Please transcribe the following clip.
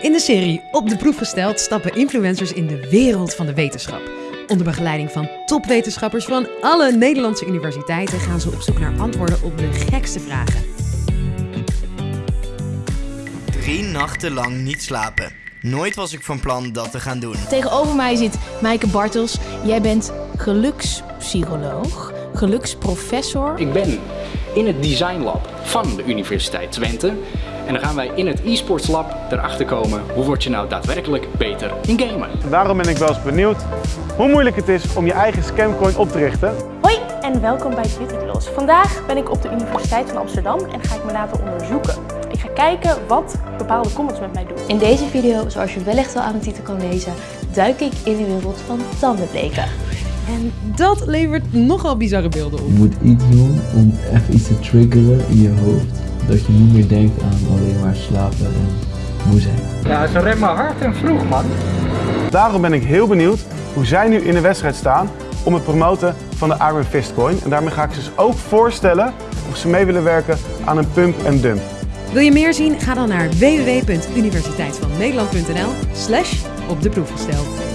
In de serie Op de proef gesteld stappen influencers in de wereld van de wetenschap. Onder begeleiding van topwetenschappers van alle Nederlandse universiteiten gaan ze op zoek naar antwoorden op de gekste vragen. Drie nachten lang niet slapen. Nooit was ik van plan dat te gaan doen. Tegenover mij zit Maaike Bartels. Jij bent gelukspsycholoog, geluksprofessor. Ik ben in het Design Lab van de Universiteit Twente. En dan gaan wij in het e-sports lab erachter komen hoe word je nou daadwerkelijk beter in gamen. Daarom ben ik wel eens benieuwd hoe moeilijk het is om je eigen scamcoin op te richten. Hoi en welkom bij Bros. Vandaag ben ik op de Universiteit van Amsterdam en ga ik me laten onderzoeken. Ik ga kijken wat bepaalde comments met mij doen. In deze video, zoals je wellicht al aan de titel kan lezen, duik ik in de wereld van tandenbleken. En dat levert nogal bizarre beelden op. Je moet iets doen om even iets te triggeren in je hoofd. Dat je niet meer denkt aan alleen maar slapen en moe zijn. Ja, ze remmen hard en vroeg, man. Daarom ben ik heel benieuwd hoe zij nu in de wedstrijd staan om het promoten van de Iron Fist Coin. En daarmee ga ik ze dus ook voorstellen of ze mee willen werken aan een pump en dump. Wil je meer zien? Ga dan naar www.universiteitvannederland.nl slash op de proef gesteld.